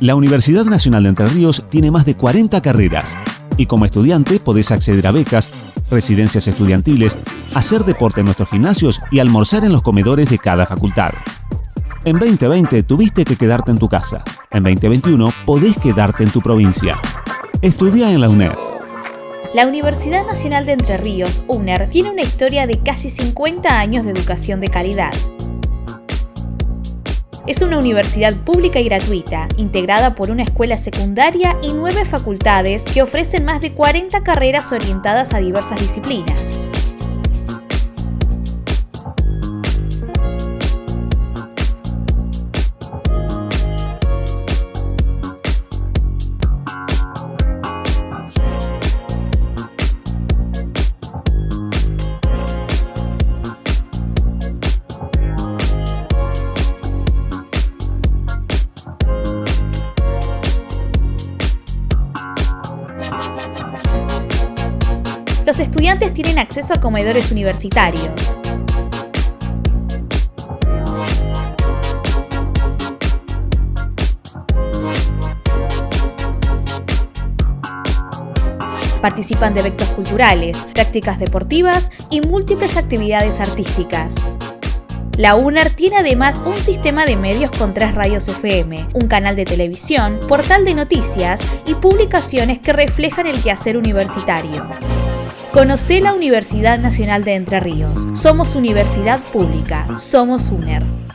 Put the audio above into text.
La Universidad Nacional de Entre Ríos tiene más de 40 carreras y como estudiante podés acceder a becas, residencias estudiantiles, hacer deporte en nuestros gimnasios y almorzar en los comedores de cada facultad. En 2020 tuviste que quedarte en tu casa. En 2021 podés quedarte en tu provincia. Estudia en la UNED. La Universidad Nacional de Entre Ríos, UNER, tiene una historia de casi 50 años de educación de calidad. Es una universidad pública y gratuita, integrada por una escuela secundaria y nueve facultades que ofrecen más de 40 carreras orientadas a diversas disciplinas. Los estudiantes tienen acceso a comedores universitarios. Participan de eventos culturales, prácticas deportivas y múltiples actividades artísticas. La UNER tiene además un sistema de medios con tres radios FM, un canal de televisión, portal de noticias y publicaciones que reflejan el quehacer universitario. Conoce la Universidad Nacional de Entre Ríos. Somos universidad pública. Somos UNER.